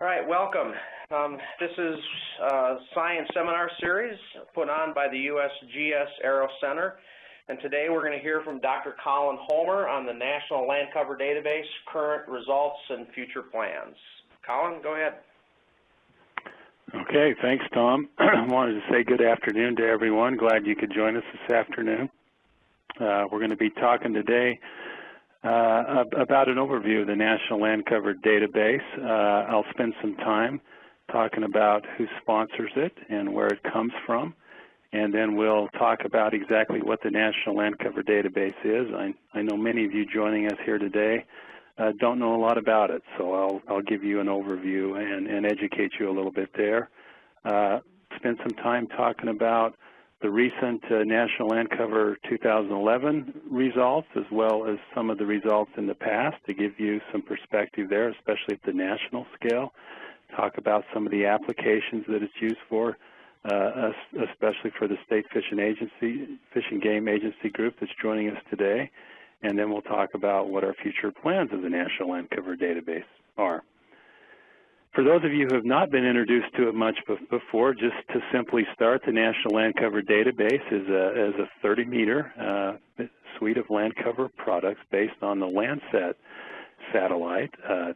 All right, welcome. Um, this is a science seminar series put on by the USGS EROS Center. And today we're going to hear from Dr. Colin Homer on the National Land Cover Database, current results and future plans. Colin, go ahead. Okay, thanks, Tom. I wanted to say good afternoon to everyone. Glad you could join us this afternoon. Uh, we're going to be talking today uh, about an overview of the National Land Cover Database. Uh, I'll spend some time talking about who sponsors it and where it comes from, and then we'll talk about exactly what the National Land Cover Database is. I, I know many of you joining us here today uh, don't know a lot about it, so I'll, I'll give you an overview and, and educate you a little bit there. Uh, spend some time talking about the recent uh, National Land Cover 2011 results as well as some of the results in the past to give you some perspective there, especially at the national scale. Talk about some of the applications that it's used for, uh, especially for the State Fishing Agency, Fish and Game Agency group that's joining us today. And then we'll talk about what our future plans of the National Land Cover Database are. For those of you who have not been introduced to it much before, just to simply start, the National Land Cover Database is a, is a 30-meter uh, suite of land cover products based on the Landsat satellite. Uh,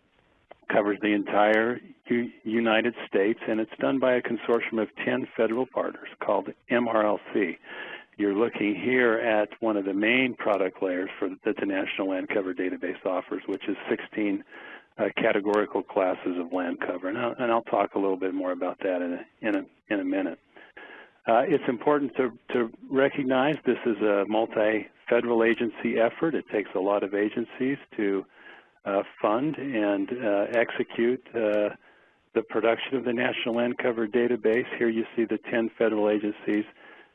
covers the entire U United States, and it's done by a consortium of 10 federal partners called MRLC. You're looking here at one of the main product layers for that the National Land Cover Database offers, which is 16 uh, categorical classes of land cover, and I'll, and I'll, talk a little bit more about that in a, in a, in a minute. Uh, it's important to, to recognize this is a multi-federal agency effort. It takes a lot of agencies to uh, fund and uh, execute uh, the production of the National Land Cover Database. Here you see the 10 federal agencies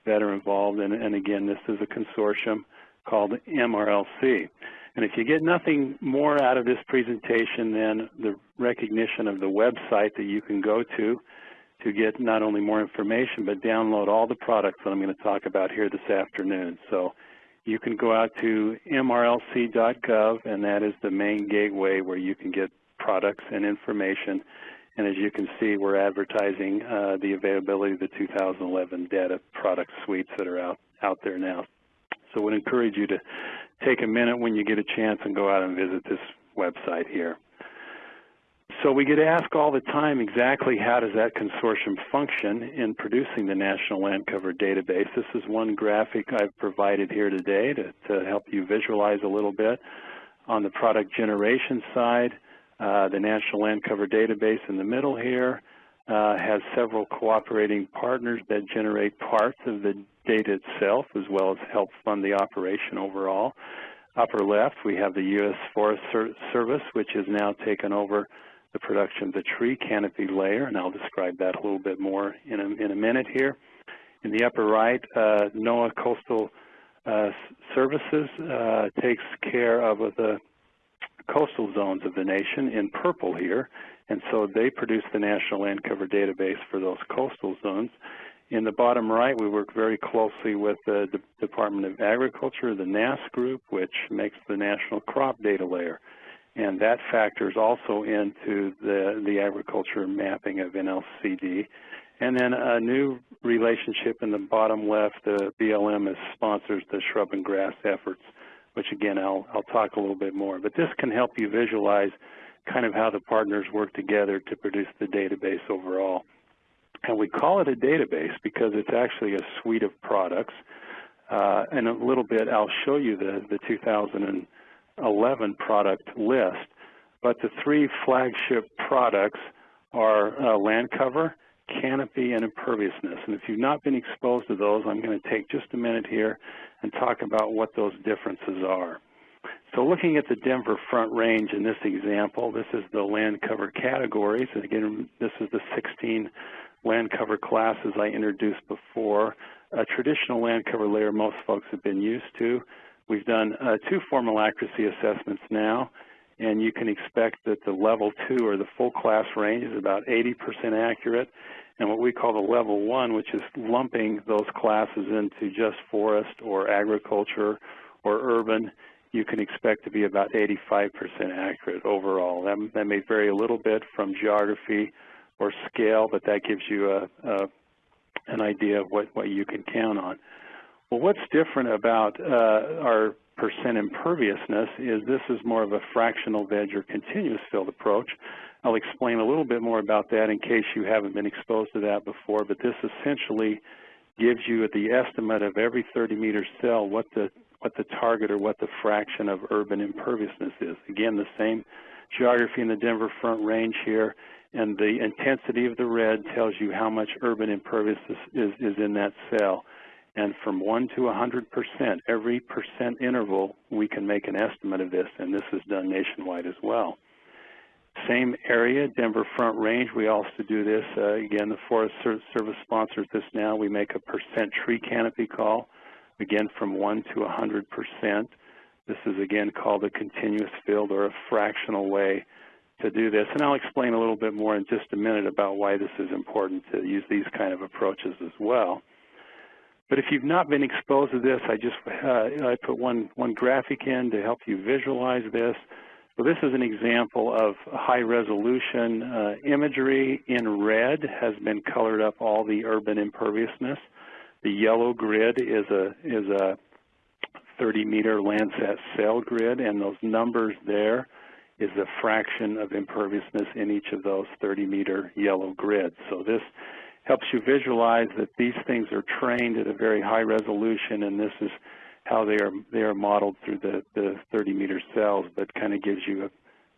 that are involved, and, and again, this is a consortium called MRLC. And if you get nothing more out of this presentation than the recognition of the website that you can go to to get not only more information, but download all the products that I'm going to talk about here this afternoon. So you can go out to mrlc.gov, and that is the main gateway where you can get products and information. And as you can see, we're advertising uh, the availability of the 2011 data product suites that are out, out there now. So I would encourage you to take a minute when you get a chance and go out and visit this website here. So we get asked all the time exactly how does that consortium function in producing the National Land Cover Database. This is one graphic I've provided here today to, to help you visualize a little bit. On the product generation side, uh, the National Land Cover Database in the middle here uh, has several cooperating partners that generate parts of the data itself as well as help fund the operation overall. Upper left, we have the U.S. Forest Service, which has now taken over the production of the tree canopy layer, and I'll describe that a little bit more in a, in a minute here. In the upper right, uh, NOAA Coastal uh, Services uh, takes care of the coastal zones of the nation in purple here, and so they produce the National Land Cover Database for those coastal zones. In the bottom right, we work very closely with the Department of Agriculture, the NASS group, which makes the National Crop Data Layer. And that factors also into the, the agriculture mapping of NLCD. And then a new relationship in the bottom left, the BLM is sponsors the shrub and grass efforts, which again, I'll, I'll talk a little bit more. But this can help you visualize kind of how the partners work together to produce the database overall. And we call it a database because it's actually a suite of products. Uh, in a little bit, I'll show you the, the 2011 product list. But the three flagship products are uh, land cover, canopy, and imperviousness. And if you've not been exposed to those, I'm going to take just a minute here and talk about what those differences are. So looking at the Denver Front Range in this example, this is the land cover categories. And again, this is the 16 land cover classes I introduced before. A traditional land cover layer most folks have been used to. We've done uh, two formal accuracy assessments now, and you can expect that the level two or the full class range is about 80% accurate, and what we call the level one, which is lumping those classes into just forest or agriculture or urban, you can expect to be about 85% accurate overall. That, that may vary a little bit from geography or scale, but that gives you a, a an idea of what, what you can count on. Well, what's different about uh, our percent imperviousness is this is more of a fractional veg or continuous field approach. I'll explain a little bit more about that in case you haven't been exposed to that before, but this essentially gives you the estimate of every 30 meter cell what the what the target or what the fraction of urban imperviousness is. Again, the same geography in the Denver Front Range here, and the intensity of the red tells you how much urban imperviousness is, is in that cell. And from 1 to 100%, every percent interval, we can make an estimate of this, and this is done nationwide as well. Same area, Denver Front Range, we also do this. Uh, again, the Forest Service sponsors this now. We make a percent tree canopy call, again from 1 to 100%. This is again called a continuous field or a fractional way to do this. And I'll explain a little bit more in just a minute about why this is important to use these kind of approaches as well. But if you've not been exposed to this, I just uh, I put one, one graphic in to help you visualize this. So this is an example of high resolution uh, imagery. In red has been colored up all the urban imperviousness. The yellow grid is a is a 30 meter Landsat cell grid, and those numbers there is the fraction of imperviousness in each of those 30 meter yellow grids. So this helps you visualize that these things are trained at a very high resolution, and this is how they are they are modeled through the, the 30 meter cells, but kind of gives you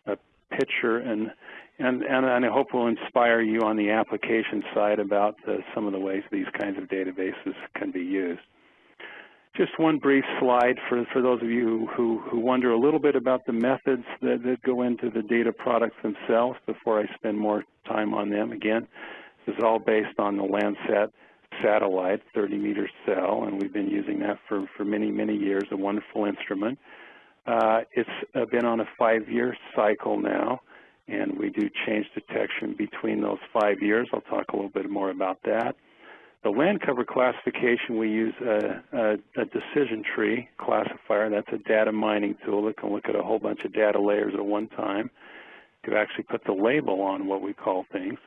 a, a picture and and and I hope will inspire you on the application side about the, some of the ways these kinds of databases can be used. Just one brief slide for, for those of you who, who wonder a little bit about the methods that, that go into the data products themselves before I spend more time on them. Again, this is all based on the Landsat satellite, 30 meter cell, and we've been using that for, for many, many years, a wonderful instrument. Uh, it's uh, been on a five-year cycle now, and we do change detection between those five years. I'll talk a little bit more about that. The land cover classification, we use a, a, a, decision tree classifier. That's a data mining tool that can look at a whole bunch of data layers at one time to actually put the label on what we call things.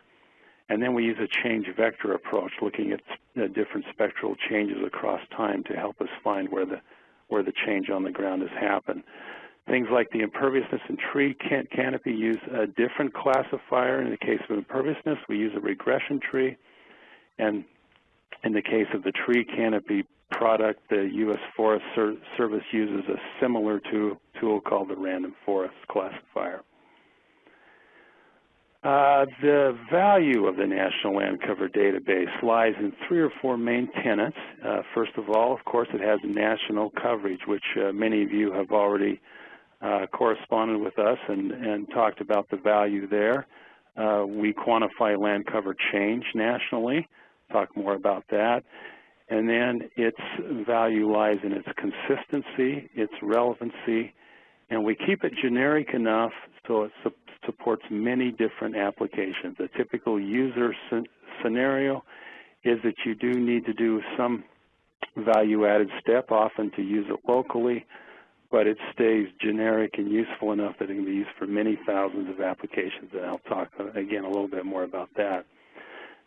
And then we use a change vector approach, looking at the different spectral changes across time to help us find where the where the change on the ground has happened. Things like the imperviousness and tree can canopy use a different classifier. In the case of imperviousness, we use a regression tree. And in the case of the tree canopy product, the U.S. Forest Service uses a similar tool called the Random Forest Classifier. Uh, the value of the National Land Cover Database lies in three or four main tenets. Uh, first of all, of course, it has national coverage, which uh, many of you have already uh, corresponded with us and, and, talked about the value there. Uh, we quantify land cover change nationally talk more about that. And then its value lies in its consistency, its relevancy, and we keep it generic enough so it su supports many different applications. A typical user scenario is that you do need to do some value-added step, often to use it locally, but it stays generic and useful enough that it can be used for many thousands of applications, and I'll talk, uh, again, a little bit more about that.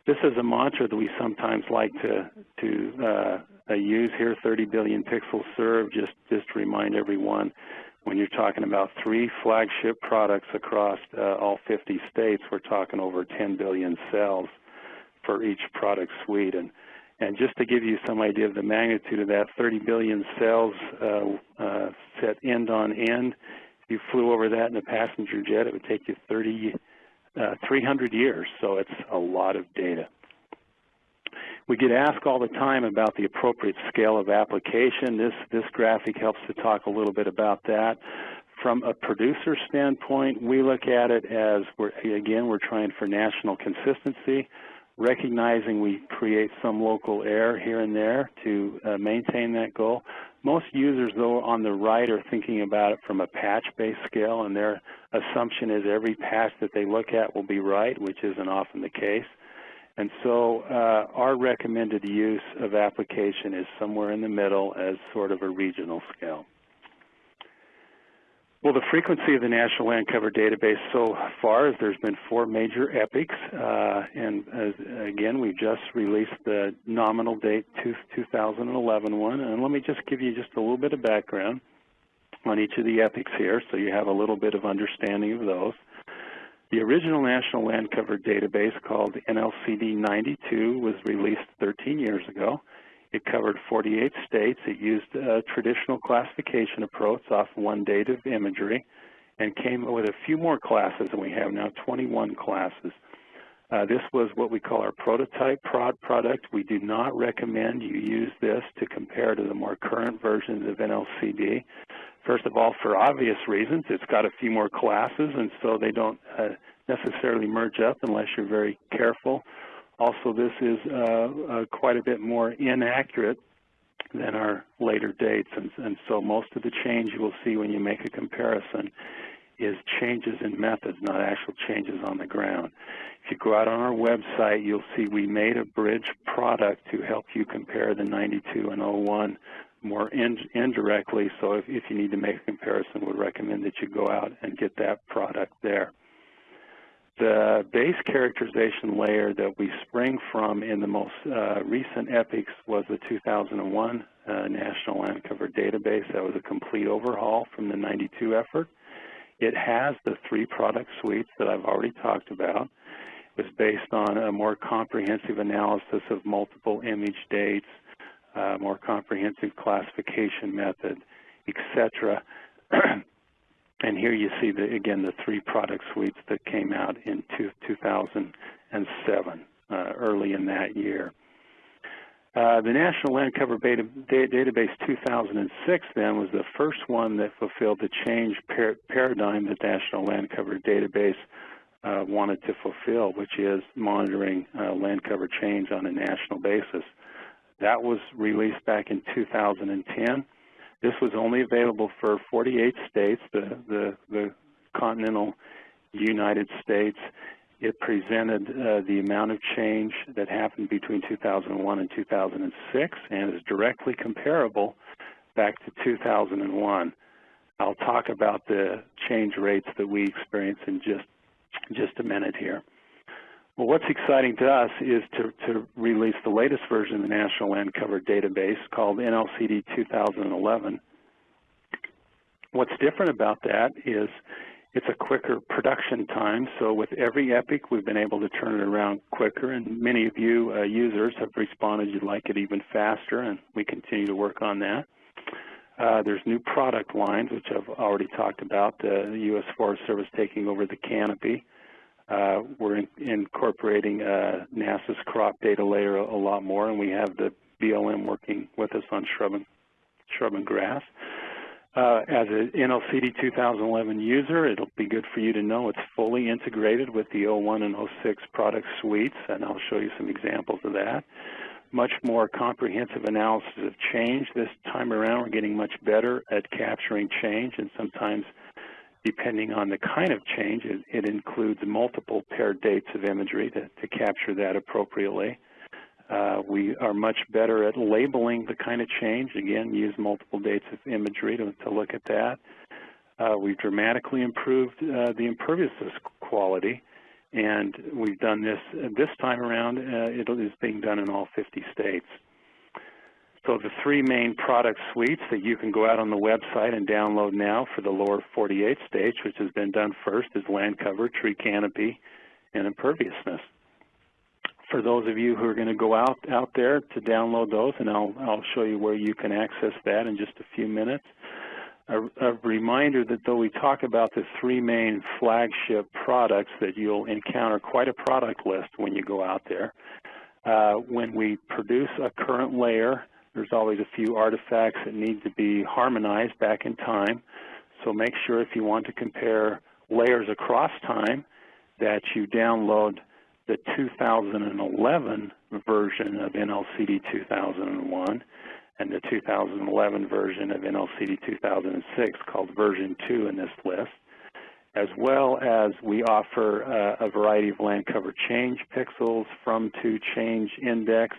This is a mantra that we sometimes like to to uh, uh, use here. 30 billion pixels served. Just just to remind everyone, when you're talking about three flagship products across uh, all 50 states, we're talking over 10 billion cells for each product suite. And and just to give you some idea of the magnitude of that, 30 billion cells uh, uh, set end on end. If you flew over that in a passenger jet, it would take you 30 uh, 300 years, so it's a lot of data. We get asked all the time about the appropriate scale of application. This, this graphic helps to talk a little bit about that. From a producer standpoint, we look at it as, we're, again, we're trying for national consistency, recognizing we create some local error here and there to uh, maintain that goal. Most users, though, on the right are thinking about it from a patch-based scale, and their assumption is every patch that they look at will be right, which isn't often the case. And so uh, our recommended use of application is somewhere in the middle as sort of a regional scale. Well, the frequency of the National Land Cover Database so far is there's been four major epics, uh, and uh, again, we just released the nominal date 2011 one, and let me just give you just a little bit of background on each of the epics here so you have a little bit of understanding of those. The original National Land Cover Database called NLCD 92 was released 13 years ago. It covered 48 states. It used a traditional classification approach off one date of imagery and came with a few more classes, and we have now 21 classes. Uh, this was what we call our prototype prod product. We do not recommend you use this to compare to the more current versions of NLCD. First of all, for obvious reasons, it's got a few more classes, and so they don't uh, necessarily merge up unless you're very careful. Also, this is uh, uh, quite a bit more inaccurate than our later dates, and, and, so most of the change you will see when you make a comparison is changes in methods, not actual changes on the ground. If you go out on our website, you'll see we made a bridge product to help you compare the 92 and 01 more in, indirectly, so if, if you need to make a comparison, we'd recommend that you go out and get that product there. The base characterization layer that we spring from in the most uh, recent epics was the 2001 uh, National Land Cover Database. That was a complete overhaul from the 92 effort. It has the three product suites that I've already talked about. It was based on a more comprehensive analysis of multiple image dates, uh, more comprehensive classification method, etc. And here you see, the, again, the three product suites that came out in two, 2007, uh, early in that year. Uh, the National Land Cover Beta, Database 2006 then was the first one that fulfilled the change par paradigm that National Land Cover Database uh, wanted to fulfill, which is monitoring uh, land cover change on a national basis. That was released back in 2010. This was only available for 48 states, the, the, the continental United States. It presented uh, the amount of change that happened between 2001 and 2006 and is directly comparable back to 2001. I'll talk about the change rates that we experience in just, just a minute here. Well, what's exciting to us is to, to release the latest version of the National Land Cover Database called NLCD 2011. What's different about that is it's a quicker production time. So with every epic, we've been able to turn it around quicker, and many of you uh, users have responded you'd like it even faster, and we continue to work on that. Uh, there's new product lines, which I've already talked about, the U.S. Forest Service taking over the canopy. Uh, we're in, incorporating uh, NASS's crop data layer a, a, lot more, and we have the BLM working with us on shrub and, shrub and grass. Uh, as an NLCD 2011 user, it'll be good for you to know it's fully integrated with the 01 and 06 product suites, and I'll show you some examples of that. Much more comprehensive analysis of change. This time around, we're getting much better at capturing change, and sometimes depending on the kind of change, it, it includes multiple paired dates of imagery to, to capture that appropriately. Uh, we are much better at labeling the kind of change. Again, use multiple dates of imagery to, to look at that. Uh, we've dramatically improved uh, the imperviousness quality, and we've done this this time around. Uh, it is being done in all 50 states. So the three main product suites that you can go out on the website and download now for the lower 48 states, which has been done first, is land cover, tree canopy, and imperviousness. For those of you who are going to go out out there to download those, and I'll I'll show you where you can access that in just a few minutes. A, a reminder that though we talk about the three main flagship products, that you'll encounter quite a product list when you go out there. Uh, when we produce a current layer there's always a few artifacts that need to be harmonized back in time. So make sure if you want to compare layers across time that you download the 2011 version of NLCD 2001 and the 2011 version of NLCD 2006 called version 2 in this list, as well as we offer uh, a variety of land cover change pixels from to change index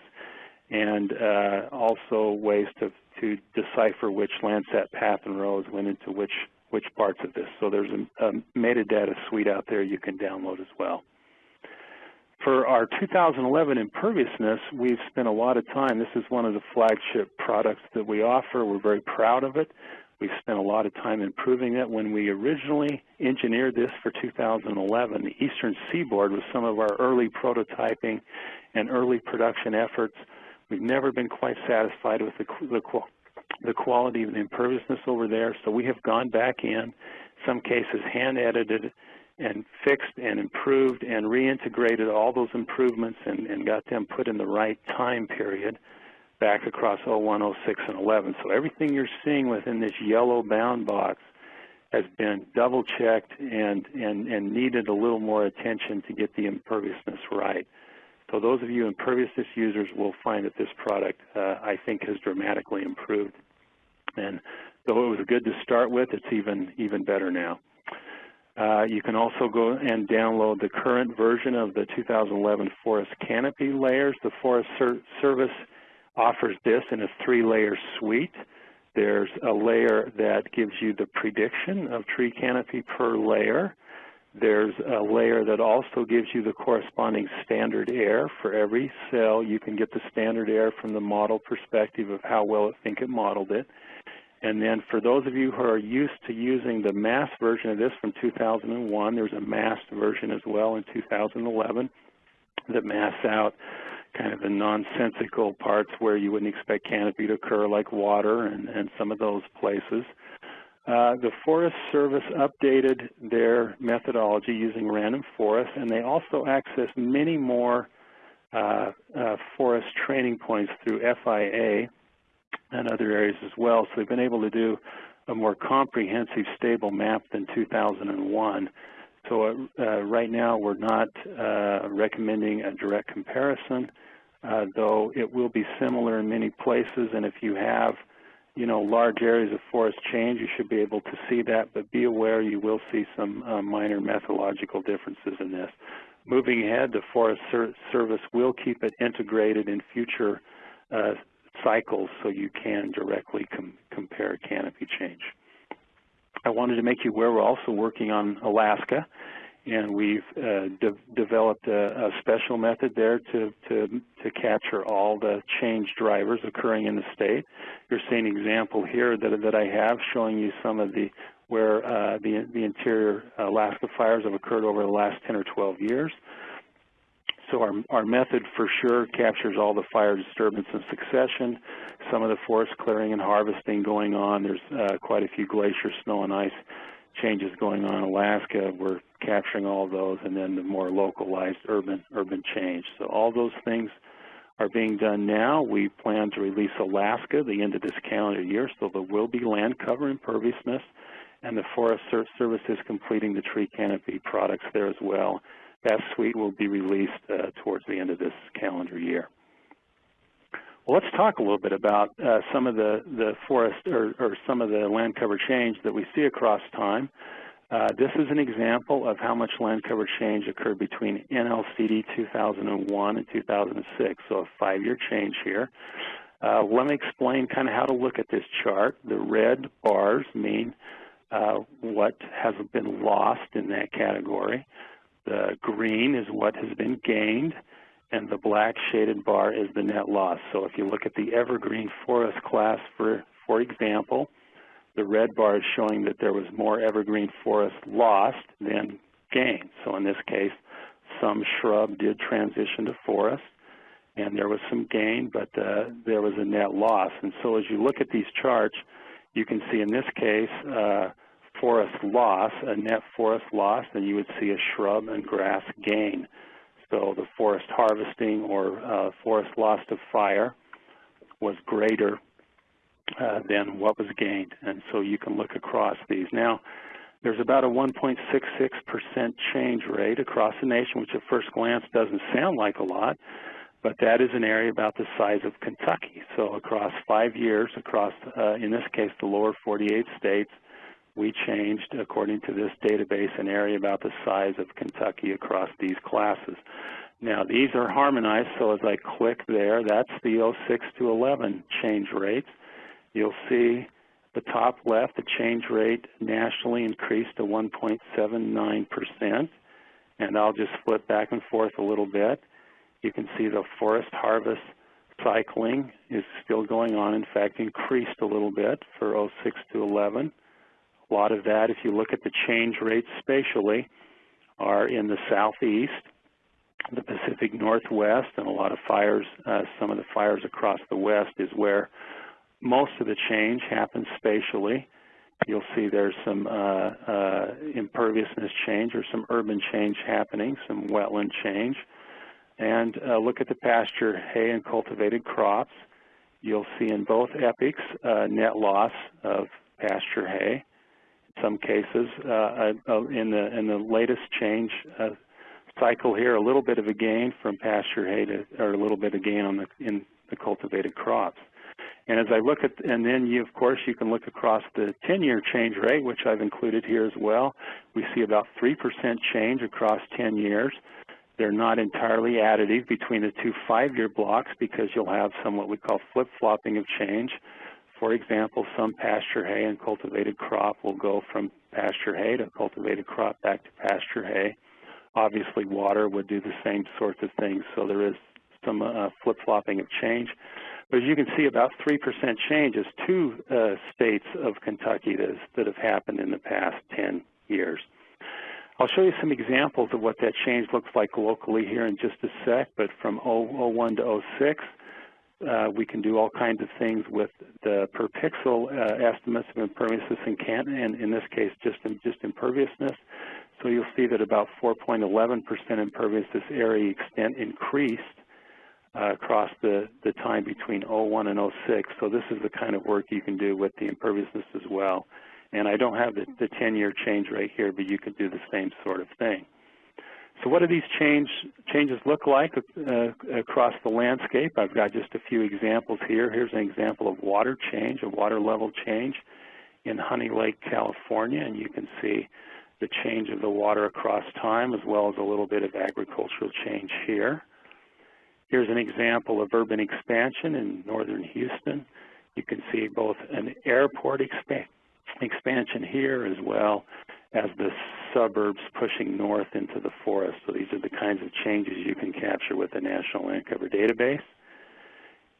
and uh, also ways to, to decipher which Landsat path and rows went into which which parts of this. So there's a, a metadata suite out there you can download as well. For our 2011 imperviousness, we've spent a lot of time. This is one of the flagship products that we offer. We're very proud of it. We've spent a lot of time improving it. When we originally engineered this for 2011, the Eastern Seaboard was some of our early prototyping and early production efforts. We've never been quite satisfied with the, the, the quality of the imperviousness over there, so we have gone back in, some cases hand-edited and fixed and improved and reintegrated all those improvements and, and got them put in the right time period back across 01, 06, and 11. So everything you're seeing within this yellow bound box has been double checked and, and, and needed a little more attention to get the imperviousness right. So those of you imperviousness users will find that this product, uh, I think, has dramatically improved. And though it was good to start with, it's even, even better now. Uh, you can also go and download the current version of the 2011 Forest Canopy layers. The Forest Ser Service offers this in a three-layer suite. There's a layer that gives you the prediction of tree canopy per layer. There's a layer that also gives you the corresponding standard error for every cell. You can get the standard error from the model perspective of how well it think it modeled it. And then for those of you who are used to using the mass version of this from 2001, there's a masked version as well in 2011 that masks out kind of the nonsensical parts where you wouldn't expect canopy to occur, like water and, and some of those places. Uh, the Forest Service updated their methodology using random forest, and they also accessed many more uh, uh, forest training points through FIA and other areas as well. So they've been able to do a more comprehensive, stable map than 2001. So uh, uh, right now we're not recommending a direct comparison, though it will be similar in many places. And if you have, you know, large areas of forest change, you should be able to see that. But be aware you will see some uh, minor methodological differences in this. Moving ahead, the Forest Ser Service will keep it integrated in future uh, cycles so you can directly com compare canopy change. I wanted to make you aware we're also working on Alaska, and we've uh, de developed a, a, special method there to, to, to capture all the change drivers occurring in the state. You're seeing an example here that, that I have showing you some of the where uh, the, the interior Alaska fires have occurred over the last 10 or 12 years. So our, our method for sure captures all the fire disturbance in succession, some of the forest clearing and harvesting going on. There's uh, quite a few glacier, snow, and ice changes going on in Alaska. We're capturing all those, and then the more localized urban urban change. So all those things are being done now. We plan to release Alaska the end of this calendar year, so there will be land cover imperviousness, and the Forest Service is completing the tree canopy products there as well. That suite will be released uh, towards the end of this calendar year. Well, let's talk a little bit about uh, some of the, the forest or, or, some of the land cover change that we see across time. Uh, this is an example of how much land cover change occurred between NLCD 2001 and 2006, so a five-year change here. Uh, let me explain kind of how to look at this chart. The red bars mean uh, what has been lost in that category. The green is what has been gained, and the black shaded bar is the net loss. So if you look at the evergreen forest class, for, for example, the red bar is showing that there was more evergreen forest lost than gained. So in this case, some shrub did transition to forest, and there was some gain, but uh, there was a net loss. And so as you look at these charts, you can see in this case, uh, forest loss, a net forest loss, and you would see a shrub and grass gain. So the forest harvesting or uh, forest loss to fire was greater uh, than what was gained. And so you can look across these. Now, there's about a 1.66% change rate across the nation, which at first glance doesn't sound like a lot, but that is an area about the size of Kentucky. So across five years, across, uh, in this case, the lower 48 states, we changed, according to this database, an area about the size of Kentucky across these classes. Now, these are harmonized, so as I click there, that's the 06 to 11 change rates. You'll see the top left, the change rate nationally increased to 1.79%. And I'll just flip back and forth a little bit. You can see the forest harvest cycling is still going on. In fact, increased a little bit for 06 to 11. A lot of that, if you look at the change rates spatially, are in the southeast, the Pacific Northwest, and a lot of fires, uh, some of the fires across the west is where most of the change happens spatially. You'll see there's some uh, uh, imperviousness change or some urban change happening, some wetland change. And uh, look at the pasture hay and cultivated crops. You'll see in both epochs uh, net loss of pasture hay. In some cases, uh, uh, in the in the latest change cycle here, a little bit of a gain from pasture hay to, or a little bit of gain on the in the cultivated crops. And as I look at, and then you, of course, you can look across the 10-year change rate, which I've included here as well. We see about 3% change across 10 years. They're not entirely additive between the two five-year blocks because you'll have some what we call flip-flopping of change. For example, some pasture hay and cultivated crop will go from pasture hay to cultivated crop back to pasture hay. Obviously, water would do the same sorts of things, so there is some uh, flip-flopping of change. But as you can see, about 3% change is two uh, states of Kentucky that, is, that have happened in the past 10 years. I'll show you some examples of what that change looks like locally here in just a sec, but from 01 to 06, uh, we can do all kinds of things with the per pixel uh, estimates of imperviousness in Canton, and in this case, just, in, just imperviousness. So you'll see that about 4.11% imperviousness area extent increased uh, across the, the time between 01 and 06. So this is the kind of work you can do with the imperviousness as well. And I don't have the 10-year change rate here, but you could do the same sort of thing. So what do these change, changes look like uh, across the landscape? I've got just a few examples here. Here's an example of water change, a water level change in Honey Lake, California, and you can see the change of the water across time as well as a little bit of agricultural change here. Here's an example of urban expansion in northern Houston. You can see both an airport expa expansion here as well as the suburbs pushing north into the forest. So these are the kinds of changes you can capture with the National Land Cover Database.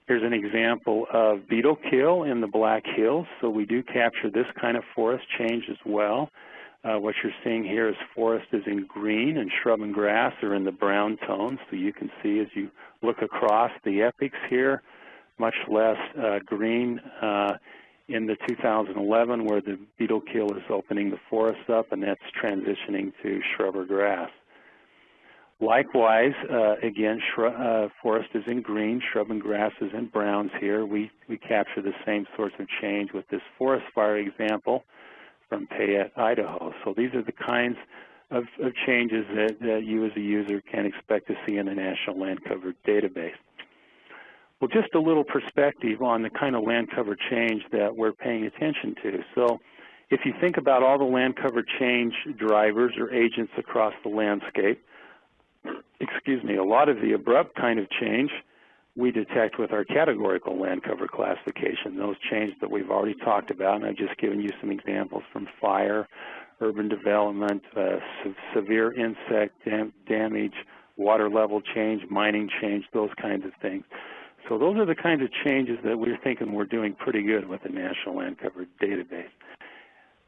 Here's an example of beetle kill in the Black Hills. So we do capture this kind of forest change as well. Uh, what you're seeing here is forest is in green and shrub and grass are in the brown tones. So you can see as you look across the epochs here, much less uh, green uh, in the 2011 where the beetle kill is opening the forest up and that's transitioning to shrub or grass. Likewise, uh, again, uh, forest is in green, shrub and grass is in browns here. We, we capture the same sorts of change with this forest fire example from Payette, Idaho. So these are the kinds of, of changes that, that you as a user can expect to see in the National Land Cover Database. Well, just a little perspective on the kind of land cover change that we're paying attention to. So if you think about all the land cover change drivers or agents across the landscape, excuse me, a lot of the abrupt kind of change we detect with our categorical land cover classification, those changes that we've already talked about, and I've just given you some examples from fire, urban development, uh, se severe insect dam damage, water level change, mining change, those kinds of things. So those are the kinds of changes that we're thinking we're doing pretty good with the National Land Cover Database.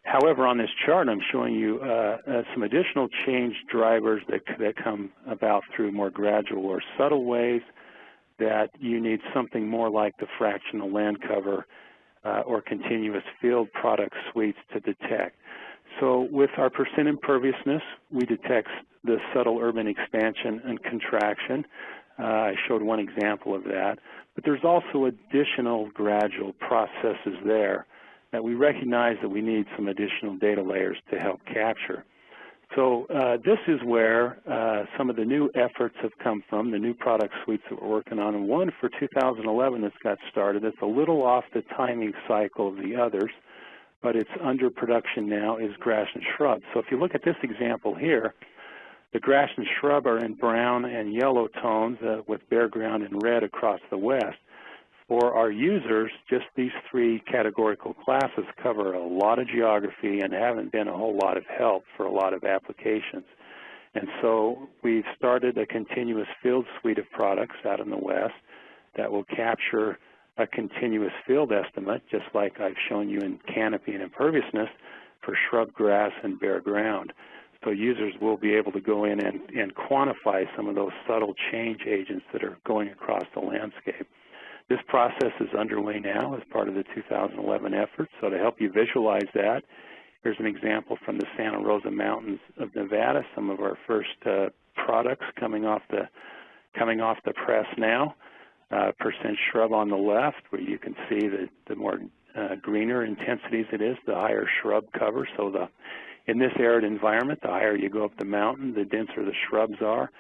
However, on this chart, I'm showing you uh, uh, some additional change drivers that, that come about through more gradual or subtle ways that you need something more like the fractional land cover uh, or continuous field product suites to detect. So with our percent imperviousness, we detect the subtle urban expansion and contraction. Uh, I showed one example of that. But there's also additional gradual processes there that we recognize that we need some additional data layers to help capture. So uh, this is where uh, some of the new efforts have come from, the new product suites that we're working on. And one for 2011 that's got started, it's a little off the timing cycle of the others, but it's under production now, is grass and shrub. So if you look at this example here, the grass and shrub are in brown and yellow tones uh, with bare ground in red across the west. For our users, just these three categorical classes cover a lot of geography and haven't been a whole lot of help for a lot of applications. And so we've started a continuous field suite of products out in the West that will capture a continuous field estimate, just like I've shown you in canopy and imperviousness for shrub grass and bare ground. So users will be able to go in and, and quantify some of those subtle change agents that are going across the landscape. This process is underway now as part of the 2011 effort. So to help you visualize that, here's an example from the Santa Rosa Mountains of Nevada, some of our first uh, products coming off the coming off the press now. Uh, percent shrub on the left, where you can see that the more uh, greener intensities it is, the higher shrub cover. So the in this arid environment, the higher you go up the mountain, the denser the shrubs are.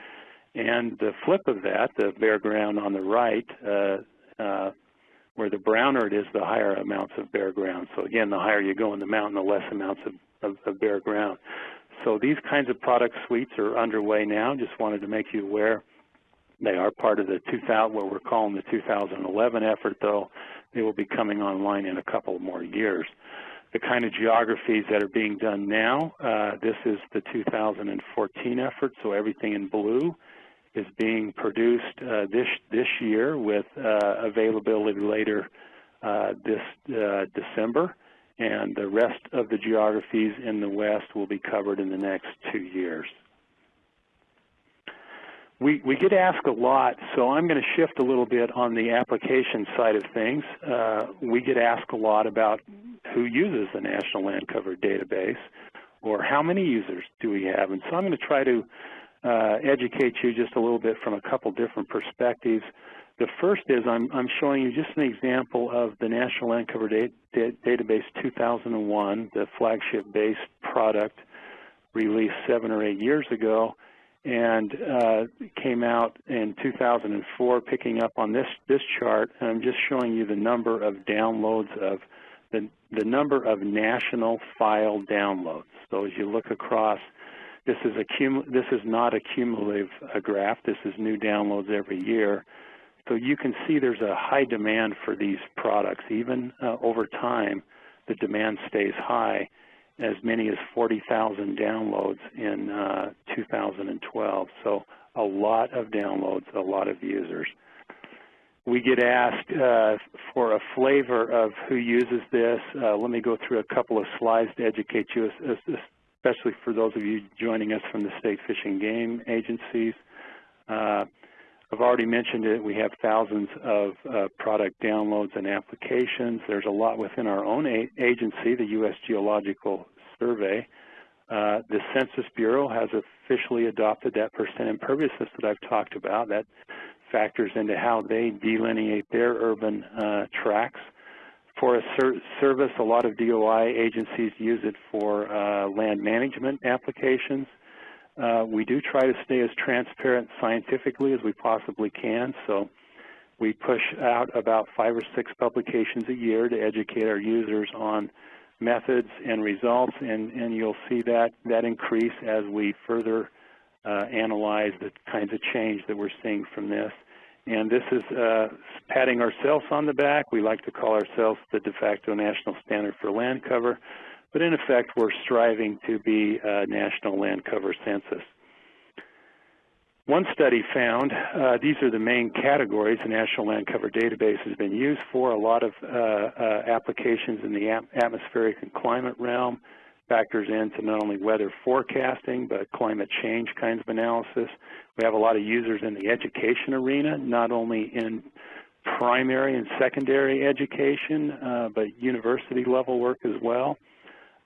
And the flip of that, the bare ground on the right, uh, uh, where the browner it is, the higher amounts of bare ground. So again, the higher you go in the mountain, the less amounts of, of, of bare ground. So these kinds of product suites are underway now. Just wanted to make you aware. They are part of the 2000, what we're calling the 2011 effort, though. They will be coming online in a couple more years. The kind of geographies that are being done now, uh, this is the 2014 effort, so everything in blue is being produced uh, this this year with uh, availability later uh, this uh, December, and the rest of the geographies in the West will be covered in the next two years. We, we get asked a lot, so I'm going to shift a little bit on the application side of things. Uh, we get asked a lot about who uses the National Land Cover Database or how many users do we have. And so I'm going to try to uh, educate you just a little bit from a couple different perspectives. The first is I'm, I'm showing you just an example of the National Land Cover da da Database 2001, the flagship-based product released seven or eight years ago and uh, came out in 2004 picking up on this, this chart. And I'm just showing you the number of downloads of the, the number of national file downloads. So as you look across this is, this is not a cumulative uh, graph. This is new downloads every year. So you can see there's a high demand for these products. Even uh, over time, the demand stays high, as many as 40,000 downloads in uh, 2012. So a lot of downloads, a lot of users. We get asked uh, for a flavor of who uses this. Uh, let me go through a couple of slides to educate you, especially for those of you joining us from the state fish and game agencies. Uh, I've already mentioned it. We have thousands of uh, product downloads and applications. There's a lot within our own agency, the U.S. Geological Survey. Uh, the Census Bureau has officially adopted that percent imperviousness that I've talked about. That factors into how they delineate their urban uh, tracts. Forest Service, a lot of DOI agencies use it for uh, land management applications. Uh, we do try to stay as transparent scientifically as we possibly can, so we push out about five or six publications a year to educate our users on methods and results, and, and you'll see that, that increase as we further uh, analyze the kinds of change that we're seeing from this. And this is uh, patting ourselves on the back. We like to call ourselves the de facto national standard for land cover. But in effect, we're striving to be a national land cover census. One study found, uh, these are the main categories the National Land Cover Database has been used for, a lot of uh, uh, applications in the atmospheric and climate realm, factors into not only weather forecasting, but climate change kinds of analysis. We have a lot of users in the education arena, not only in primary and secondary education, uh, but university level work as well.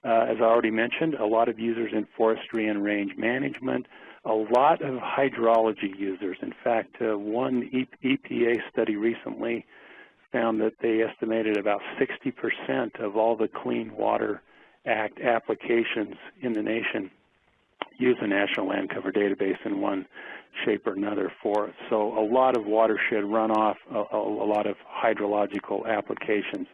Uh, as I already mentioned, a lot of users in forestry and range management, a lot of hydrology users. In fact, uh, one EPA study recently found that they estimated about 60% of all the clean water Act applications in the nation use the National Land Cover Database in one shape or another for. So a lot of watershed runoff, a, a lot of hydrological applications.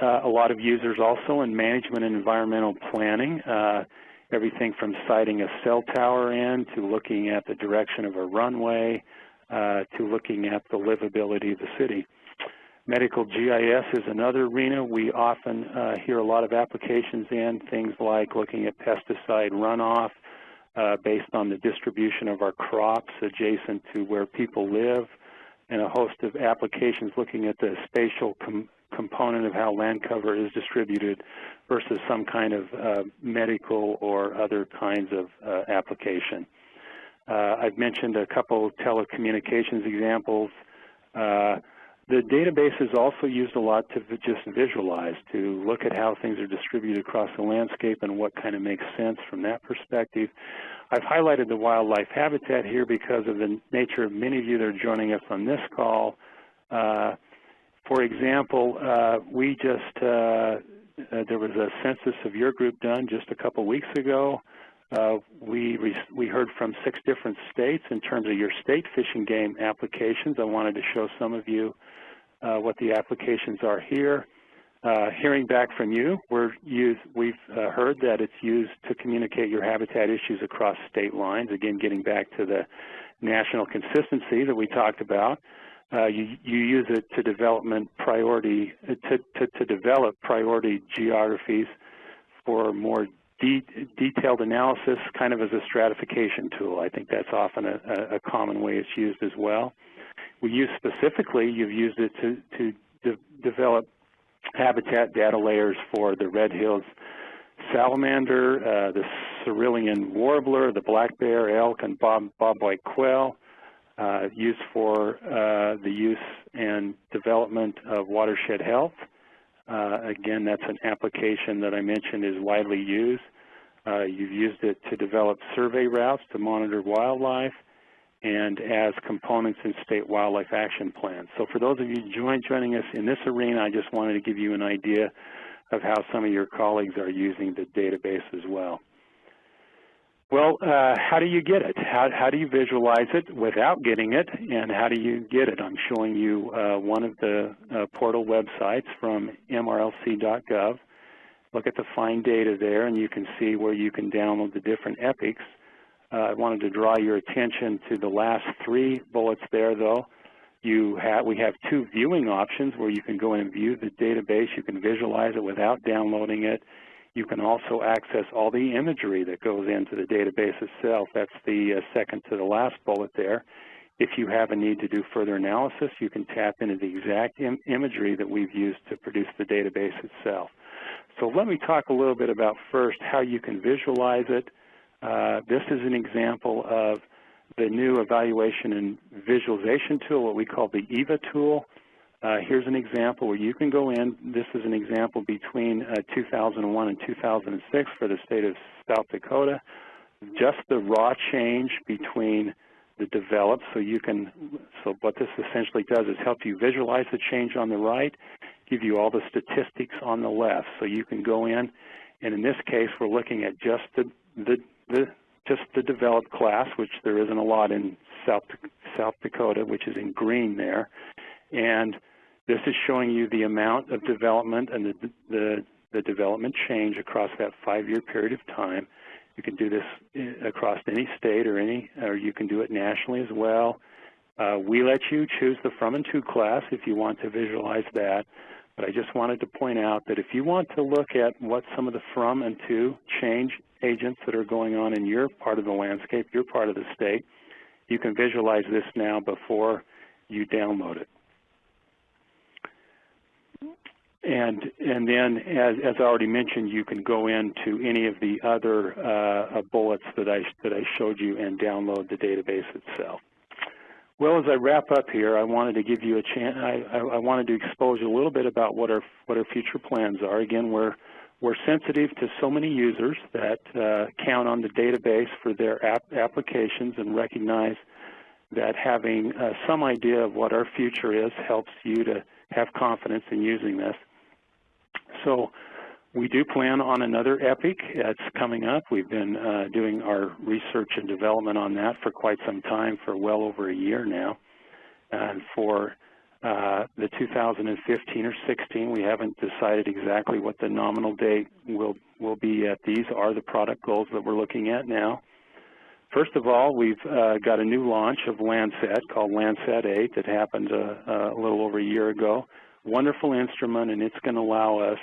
Uh, a lot of users also in management and environmental planning, uh, everything from siting a cell tower in to looking at the direction of a runway uh, to looking at the livability of the city. Medical GIS is another arena. We often uh, hear a lot of applications in, things like looking at pesticide runoff uh, based on the distribution of our crops adjacent to where people live, and a host of applications looking at the spatial com component of how land cover is distributed versus some kind of uh, medical or other kinds of uh, application. Uh, I've mentioned a couple telecommunications examples. The database is also used a lot to just visualize, to look at how things are distributed across the landscape and what kind of makes sense from that perspective. I've highlighted the wildlife habitat here because of the nature of many of you that are joining us on this call. Uh, for example, uh, we just, uh, uh there was a census of your group done just a couple weeks ago. Uh, we, we heard from six different states in terms of your state fishing game applications. I wanted to show some of you uh, what the applications are here. Uh, hearing back from you, we're use, we've uh, heard that it's used to communicate your habitat issues across state lines, again getting back to the national consistency that we talked about. Uh, you, you, use it to development priority to, to, to develop priority geographies for more de detailed analysis, kind of as a stratification tool. I think that's often a, a common way it's used as well. We use specifically, you've used it to, to de develop habitat data layers for the red hills salamander, uh, the cerulean warbler, the black bear, elk, and bob, bobwhite quail, uh, used for uh, the use and development of watershed health. Uh, again, that's an application that I mentioned is widely used. Uh, you've used it to develop survey routes to monitor wildlife and as components in state wildlife action plans. So for those of you join, joining us in this arena, I just wanted to give you an idea of how some of your colleagues are using the database as well. Well, uh, how do you get it? How, how, do you visualize it without getting it, and how do you get it? I'm showing you uh, one of the uh, portal websites from mrlc.gov. Look at the find data there, and you can see where you can download the different epochs. Uh, I wanted to draw your attention to the last three bullets there, though. You have, we have two viewing options where you can go in and view the database. You can visualize it without downloading it. You can also access all the imagery that goes into the database itself. That's the uh, second to the last bullet there. If you have a need to do further analysis, you can tap into the exact Im imagery that we've used to produce the database itself. So let me talk a little bit about first how you can visualize it. Uh, this is an example of the new evaluation and visualization tool, what we call the EVA tool. Uh, here's an example where you can go in. This is an example between uh, 2001 and 2006 for the state of South Dakota. Just the raw change between the developed, so you can, so what this essentially does is help you visualize the change on the right, give you all the statistics on the left. So you can go in, and in this case, we're looking at just the, the, the just the developed class, which there isn't a lot in South, South Dakota, which is in green there. And this is showing you the amount of development and the, the, the development change across that five-year period of time. You can do this eh, across any state or any, or you can do it nationally as well. Uh, we let you choose the from and to class if you want to visualize that. But I just wanted to point out that if you want to look at what some of the from and to change agents that are going on in your part of the landscape, your part of the state, you can visualize this now before you download it. And, and then, as, as I already mentioned, you can go into any of the other uh, bullets that I, that I showed you and download the database itself. Well, as I wrap up here, I wanted to give you a chance. I, I, wanted to expose you a little bit about what our what our future plans are. Again, we're we're sensitive to so many users that uh, count on the database for their app applications and recognize that having uh, some idea of what our future is helps you to have confidence in using this. So we do plan on another epoch. that's coming up. We've been uh, doing our research and development on that for quite some time, for well over a year now. And for uh, the 2015 or 16, we haven't decided exactly what the nominal date will, will be yet. These are the product goals that we're looking at now. First of all, we've uh, got a new launch of Landsat called Landsat 8 that happened a, uh, a little over a year ago. wonderful instrument, and it's going to allow us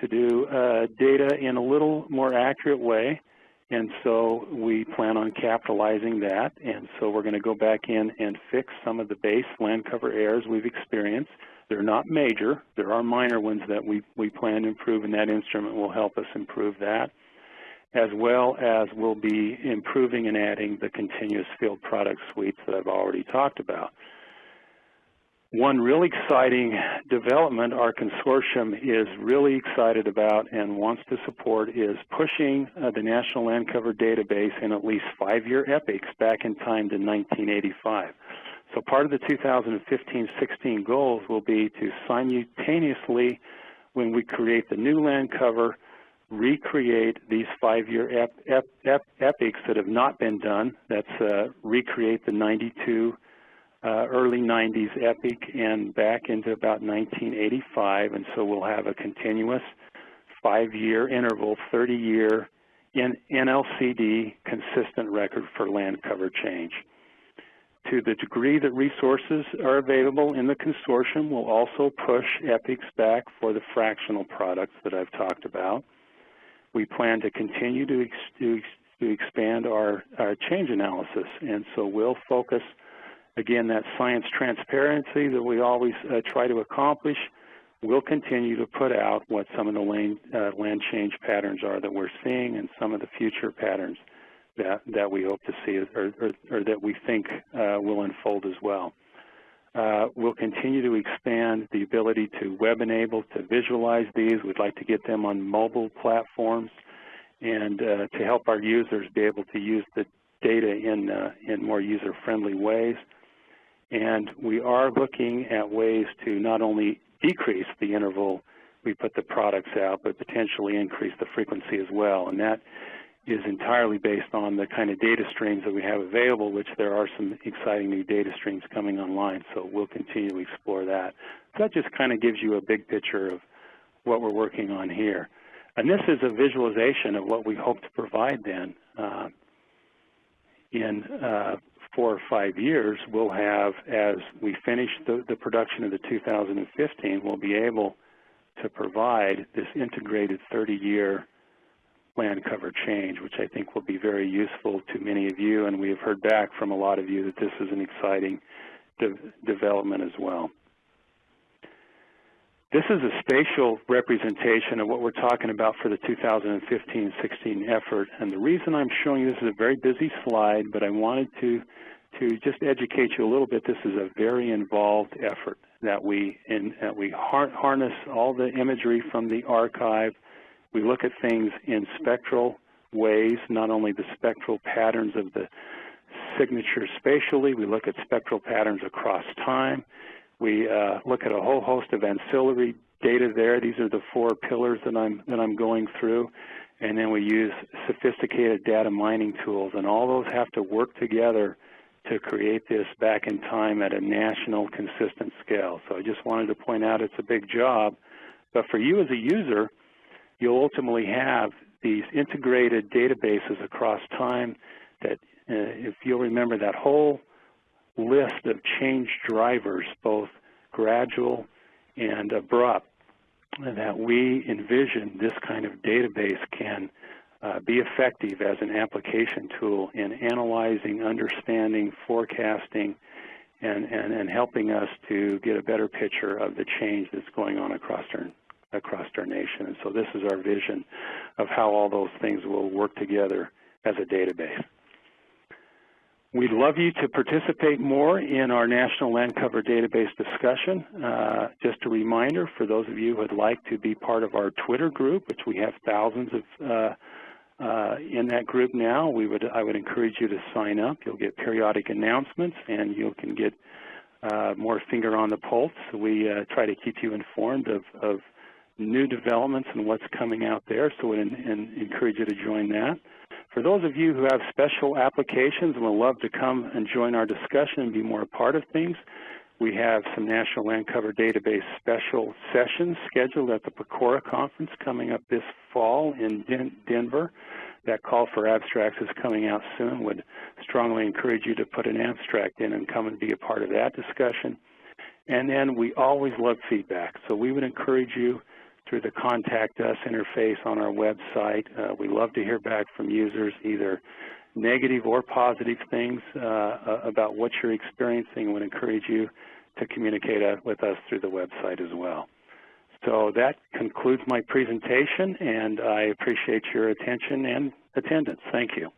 to do uh, data in a little more accurate way. And so we plan on capitalizing that. And so we're going to go back in and fix some of the base land cover errors we've experienced. They're not major. There are minor ones that we, we plan to improve, and that instrument will help us improve that, as well as we'll be improving and adding the continuous field product suites that I've already talked about. One really exciting development our consortium is really excited about and wants to support is pushing uh, the National Land Cover Database in at least five-year epochs back in time to 1985. So part of the 2015-16 goals will be to simultaneously, when we create the new land cover, recreate these five-year ep ep ep epochs that have not been done. That's uh, recreate the 92 uh, early 90s epoch and back into about 1985, and so we'll have a continuous five-year interval, 30-year in NLCD consistent record for land cover change. To the degree that resources are available in the consortium, we'll also push epochs back for the fractional products that I've talked about. We plan to continue to, ex to, to expand our, our change analysis, and so we'll focus – Again, that science transparency that we always uh, try to accomplish, we'll continue to put out what some of the land, uh, land change patterns are that we're seeing and some of the future patterns that, that we hope to see or, or, or that we think uh, will unfold as well. Uh, we'll continue to expand the ability to web enable, to visualize these. We'd like to get them on mobile platforms and uh, to help our users be able to use the data in, uh, in more user-friendly ways. And we are looking at ways to not only decrease the interval we put the products out, but potentially increase the frequency as well. And that is entirely based on the kind of data streams that we have available, which there are some exciting new data streams coming online, so we'll continue to explore that. So that just kind of gives you a big picture of what we're working on here. And this is a visualization of what we hope to provide then uh, in uh, four or five years, we'll have, as we finish the, the production of the 2015, we'll be able to provide this integrated 30-year land cover change, which I think will be very useful to many of you, and we have heard back from a lot of you that this is an exciting de development as well. This is a spatial representation of what we're talking about for the 2015-16 effort. And the reason I'm showing you this is a very busy slide, but I wanted to, to just educate you a little bit. This is a very involved effort that we, in, that we har harness all the imagery from the archive. We look at things in spectral ways, not only the spectral patterns of the signature spatially, we look at spectral patterns across time. We uh, look at a whole host of ancillary data there. These are the four pillars that I'm, that I'm going through. And then we use sophisticated data mining tools, and all those have to work together to create this back in time at a national consistent scale. So I just wanted to point out it's a big job. But for you as a user, you'll ultimately have these integrated databases across time that, uh, if you'll remember that whole list of change drivers, both gradual and abrupt, that we envision this kind of database can uh, be effective as an application tool in analyzing, understanding, forecasting, and, and, and helping us to get a better picture of the change that's going on across our, across our nation. And so this is our vision of how all those things will work together as a database. We'd love you to participate more in our National Land Cover Database discussion. Uh, just a reminder for those of you who would like to be part of our Twitter group, which we have thousands of uh, uh, in that group now, we would I would encourage you to sign up. You'll get periodic announcements, and you can get uh, more finger on the pulse. We uh, try to keep you informed of, of new developments and what's coming out there, so we encourage you to join that. For those of you who have special applications and would love to come and join our discussion and be more a part of things, we have some National Land Cover Database special sessions scheduled at the Pecora conference coming up this fall in Den Denver. That call for abstracts is coming out soon. Would strongly encourage you to put an abstract in and come and be a part of that discussion. And then we always love feedback, so we would encourage you through the Contact Us interface on our website. Uh, we love to hear back from users, either negative or positive things uh, about what you're experiencing and would encourage you to communicate with us through the website as well. So that concludes my presentation, and I appreciate your attention and attendance. Thank you.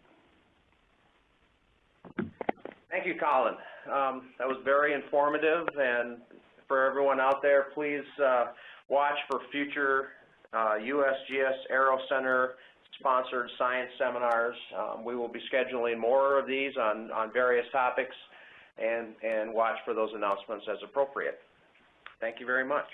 Thank you, Colin. Um, that was very informative, and for everyone out there, please uh, watch for future uh, USGS EROS Center sponsored science seminars. Um, we will be scheduling more of these on, on various topics, and, and watch for those announcements as appropriate. Thank you very much.